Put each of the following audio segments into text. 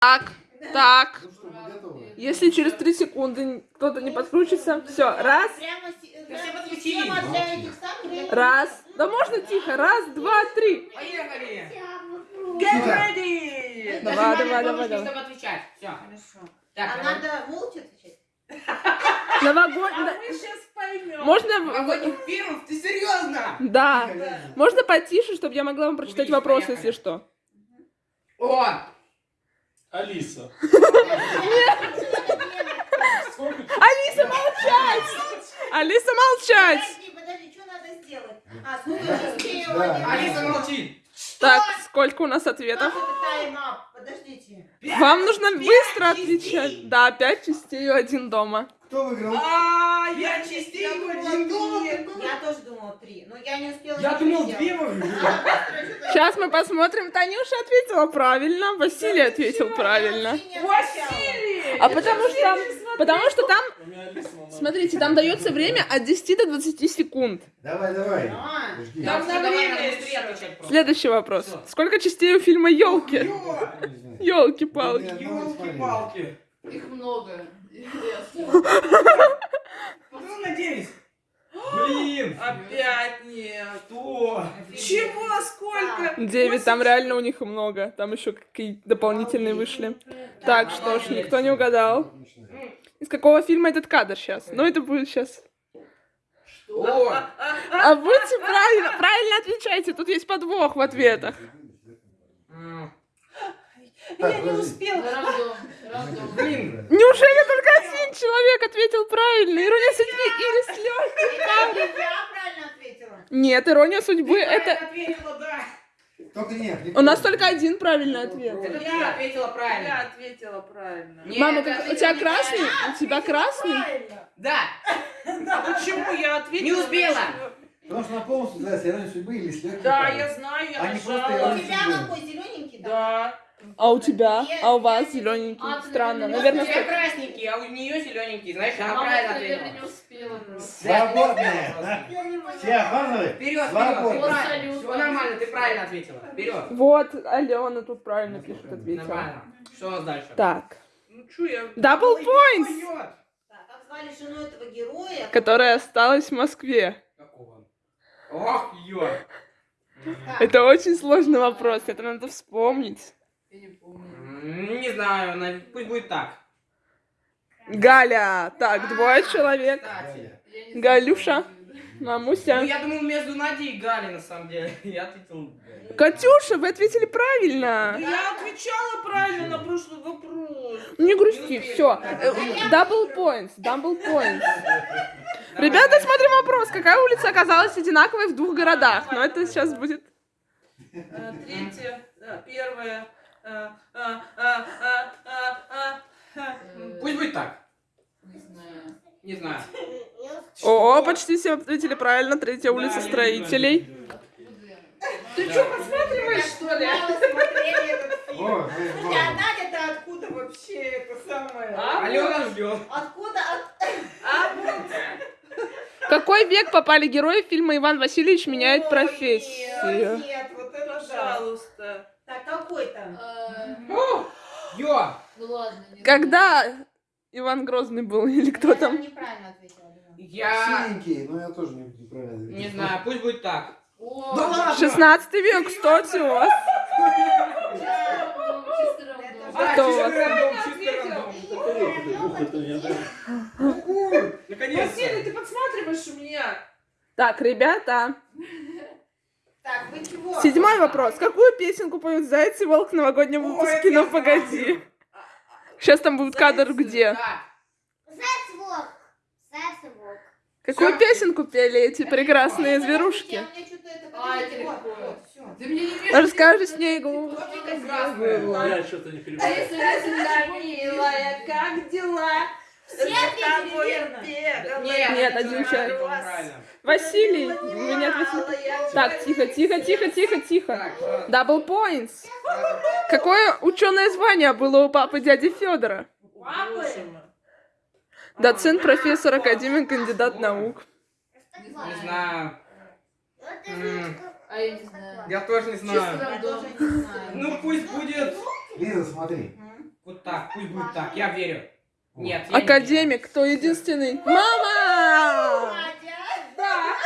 Так, так. Ну мы? Если через три секунды кто-то не подключится, все, раз, да, для- раз. Да можно тихо, раз, два, три. Поехали! Get ready! Давай, давай, давай, давай. чтобы отвечать. Все. Хорошо. Так, А давай. надо молча отвечать? Новогодний. сейчас поймем. Можно... Новогодний фильм? Ты серьезно? Да. Можно потише, чтобы я могла вам прочитать Увидишь, вопросы, поехали. если что. О! Алиса. Алиса, молчать! Алиса, молчать! Подожди, подожди, что надо сделать? А, сколько частей у Да. один? Алиса молчит. Так, сколько у нас ответов? Подождите. Вам нужно быстро отвечать. Да, пять частей у один дома. Кто выиграл? А, я частей один думала. Я тоже думала три, но я не успела. Я думал, две. Сейчас мы посмотрим. Танюша ответила правильно, Василий ответил правильно. Василий! А потому что там, потому что там, смотрите, там дается время от 10 до 20 секунд. Давай, давай. А. Там на время. Следующий вопрос. Сколько частей у фильма елки? Елки-палки. Ёлки-палки. Их много. 9, там реально у них много. Там еще какие-то дополнительные вышли. Так, что ж, никто не угадал. Из какого фильма этот кадр сейчас? Ну, это будет сейчас. Что? А будьте правильно, правильно отвечайте, тут есть подвох в ответах. Я не успела. Неужели только один человек ответил правильно? Ирония судьбы или с Я правильно ответила. Нет, ирония судьбы это... ответила, да. Только нет. У нас только один правильный ответ. Это Я- ответила Я правильно. ответила правильно. Нет, Мама, как- у тебя не красный? правильно. У тебя красный? Правильно. Да. А почему я ответила? Не успела. на что- Потому что она полностью называется «Ирония судьбы» или «С Да, паром». я знаю, я А не У нажала. ирония. тебя какой зелененький? Да. А у тебя? А у вас зелененький? А, Странно. наверное, Наверное, У тебя что- красненький, а у нее зелененький. Знаешь, она Мама, правильно ответила. не да? Я не поняла. Все. Вперед, вперед. Вот Все нормально, ты правильно ответила. Вперед. Вот, Алена тут правильно пишет, ответила. Нормально. Что у нас дальше? Так. Ну что я... Double points, Поет. Так, как звали жену этого героя? которая осталась в Москве. Какого? Ох, ё. Это очень сложный вопрос, это надо вспомнить. Я не помню. Не знаю, на- пусть будет так. Галя. Так, двое человек. Кстати. Я не знаю, Галюша. Это. Ну, Мамуся. я думал между Надей и Галей, на самом деле. Я ответил... Катюша, вы ответили Да правильно. я отвечала правильно на прошлый вопрос. Ну, Не грусти, все. Double points, double points. Ребята, смотрим вопрос. Какая улица оказалась одинаковой в двух городах? Но это сейчас будет... Третье, первое. а. Э, Пусть будет так. Не знаю. Не знаю. О, почти все ответили правильно. Третья улица строителей. Откуда? Ты что, подсматриваешь, что ли? Слушайте, а Надя-то откуда вообще это самое? А, Алена ждет. Откуда? От- А вот. В какой век попали герои фильма «Иван Васильевич меняет профессию»? Нет, вот это. Пожалуйста. Так, какой там? Э, Ё. Ну ладно. Когда Иван Грозный был или кто Я там? неправильно ответила. Я... Синенький, но я тоже не- неправильно ответил. Не знаю, пусть будет так. О, Да ладно! 16 век, кстати, у вас. А, Кто у вас? Наконец-то. Василий, ты подсматриваешь у меня? Так, ребята, Так, вы чего? седьмой вопрос. Какую песенку поют Зайцы и Волк в новогоднем выпуске я «Ну погоди»? Сейчас там будет кадр Зайцы, где? Так. Зайцвок. Зайцвок. Какую песенку пели эти прекрасные зверушки? а. А. Расскажи снегу. Я что-то не А понимаю. если если милая, как дела? Нет, Нет, один человек. Василий, вы не ответили. Так, тихо, тихо, тихо, тихо, тихо. Э, Double points. Какое ученое звание было у папы дяди Федора? Доцент, профессор, академик, кандидат наук. Не знаю. А я тоже не знаю. Ну пусть будет. Лиза, смотри. Вот так, пусть будет так, я верю. Нет, Академик, кто единственный? Мама! Да,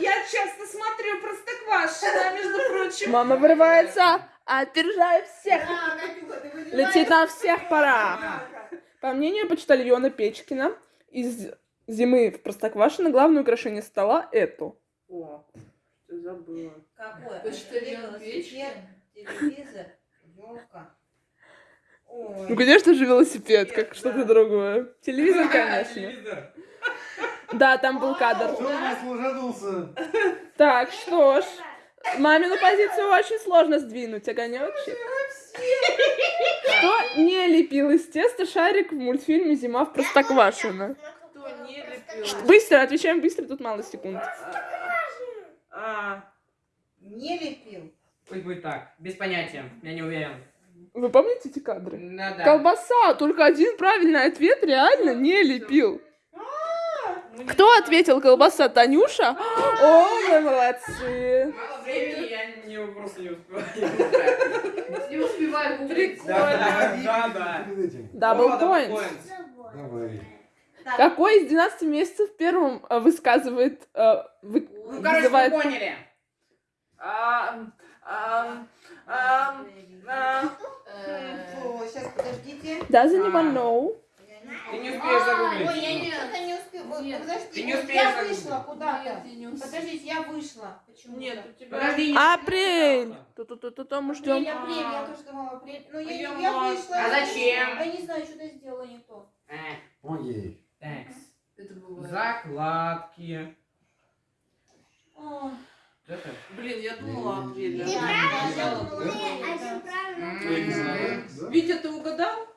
я часто смотрю Простоквашино, между прочим. Мама вырывается, опережая всех. А? Летит на всех парах. верю. По мнению почтальона Печкина, из зимы в Простоквашино главное украшение стола это. О, забыла. Какое? Почтальон Печкин. Телевизор, елка. Ой. Ну, конечно же, велосипед, как что-то другое. Телевизор, конечно. Телевизор. Да, там был кадр. Так, что ж. Мамину позицию очень сложно сдвинуть, огонечек. Кто не лепил из теста шарик в мультфильме «Зима в Простоквашино»? Кто не лепил? Быстро, отвечаем быстро, тут мало секунд. А, Не лепил. Пусть будет так, без понятия, я не уверен. Вы помните эти кадры? Надо. Колбаса, только один правильный ответ реально не лепил. ну, Кто ответил колбаса? Танюша? О, вы молодцы. Мало времени, я не, просто не успеваю. Не успеваю. Прикольно. Да, да. Дабл поинт. Давай. Какой из 12 месяцев первым э, высказывает, э, вы- Ну, короче, вы поняли. А, а, а, а. Э, сейчас, подождите. Doesn't А. anyone know? Ты не успеешь Ой, загуглить. я не, что-то не Нет. Подождите, Ты не успеешь я вышла куда-то. Успею. Подождите, я вышла. Почему? Нет, у тебя... Подожди, Апрель. Ту-ту-ту-ту, мы Апрель, ждем. апрель, я тоже думала апрель. Ну, я, Я вышла. А зачем? Я не знаю, что-то сделала не то. Э, Помоги ей. Бывает. закладки. Блин, я думала апреля. да, Неправильно. я думала. М, Я. Да? Витя, ты угадал?